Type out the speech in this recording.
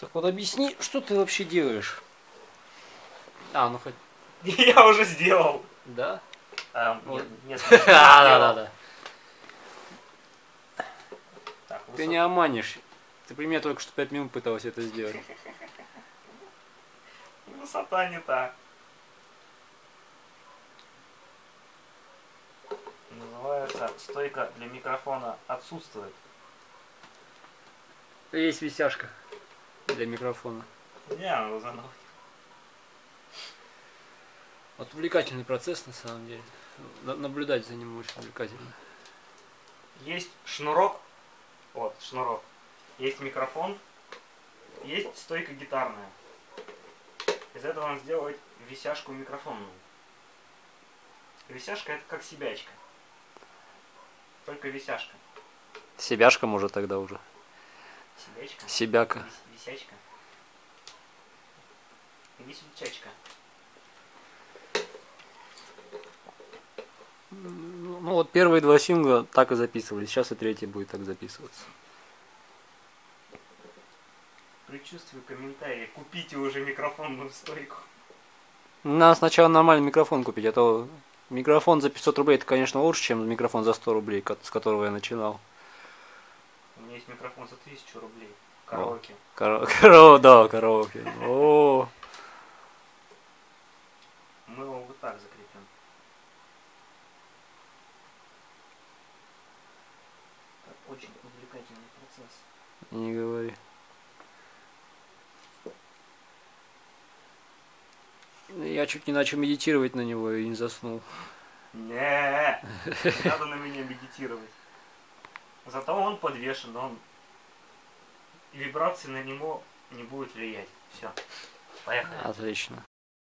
Так вот объясни, что ты вообще делаешь? А, ну хоть... Я уже сделал. Да? А, Вот. нет, нет, Да, да, да. Так, Ты не обманешь. Ты при мне только что 5 минут пытался это сделать. Высота не та. Называется стойка для микрофона отсутствует. Есть висяшка для микрофона. Не, надо заново. Вот увлекательный процесс на самом деле. На- Наблюдать за ним очень увлекательно. Есть шнурок. Вот, шнурок. Есть микрофон. Есть стойка гитарная. Из этого надо сделать висяшку микрофонную. Висяшка это как себячка. Только висяшка. Себяшка может тогда уже. Себячка. Себяка. Вис- Висячка. Висячачка. Ну ну вот первые два сингла так и записывались. Сейчас и третий будет так записываться. Предчувствую комментарии. Купите уже микрофонную стойку. Надо сначала нормальный микрофон купить, а то микрофон за 500 рублей это, конечно, лучше, чем микрофон за 100 рублей, с которого я начинал. Есть микрофон за 1000 рублей. Караоке. Карао- Карао, да, караоке. О, Мы его вот так закрепим. Это очень увлекательный процесс. не говори. Я чуть не начал медитировать на него и не заснул. Не надо на меня медитировать. Зато он подвешен, он вибрации на него не будет влиять. Все. Поехали. Отлично.